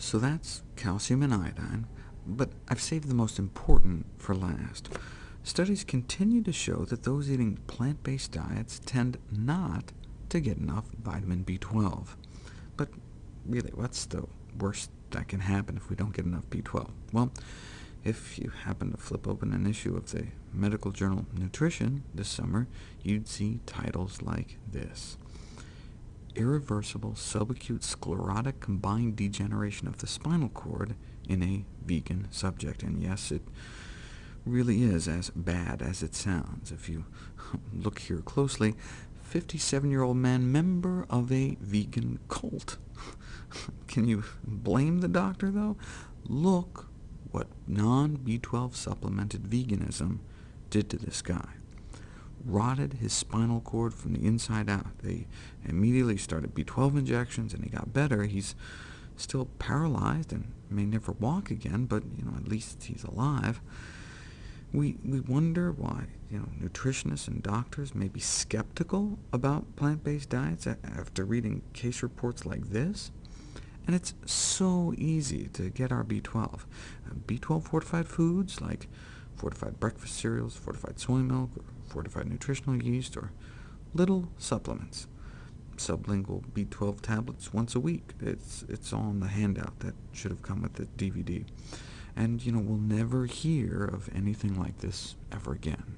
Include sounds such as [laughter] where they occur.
So that's calcium and iodine, but I've saved the most important for last. Studies continue to show that those eating plant-based diets tend not to get enough vitamin B12. But really, what's the worst that can happen if we don't get enough B12? Well, if you happen to flip open an issue of the medical journal Nutrition this summer, you'd see titles like this. Irreversible subacute sclerotic combined degeneration of the spinal cord in a vegan subject. And yes, it really is as bad as it sounds. If you [laughs] look here closely, 57-year-old man, member of a vegan cult. [laughs] Can you blame the doctor, though? Look what non-B12 supplemented veganism did to this guy. Rotted his spinal cord from the inside out. They immediately started B12 injections, and he got better. He's still paralyzed and may never walk again, but you know, at least he's alive. We, we wonder why you know, nutritionists and doctors may be skeptical about plant-based diets after reading case reports like this. And it's so easy to get our B12. Uh, B12 fortified foods like fortified breakfast cereals, fortified soy milk, or fortified nutritional yeast, or little supplements. Sublingual B12 tablets once a week. It's, it's all in the handout that should have come with the DVD. And you know, we'll never hear of anything like this ever again.